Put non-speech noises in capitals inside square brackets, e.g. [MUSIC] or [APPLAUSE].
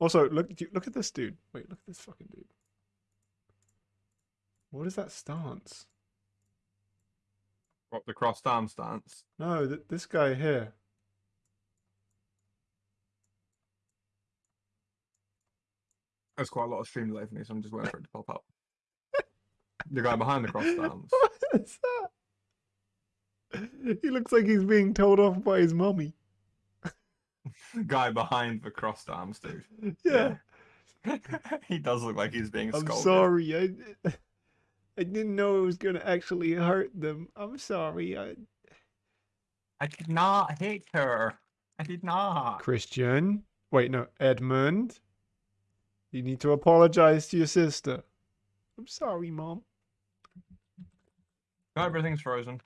Also, look look at this dude. Wait, look at this fucking dude. What is that stance? What the crossed arm stance? No, th- this guy here. There's quite a lot of stream delay for me, so I'm just waiting for it to pop up. [LAUGHS] the guy behind the crossed arms. [LAUGHS] What is that? He looks like he's being told off by his mummy. Guy behind the crossed arms, dude. Yeah. [LAUGHS] he does look like he's being I'm scolded. sorry. I I didn't know it was gonna actually hurt them. I'm sorry. I I did not hit her. I did not. Christian. Wait, no, Edmund. You need to apologize to your sister. I'm sorry, mom. Everything's frozen.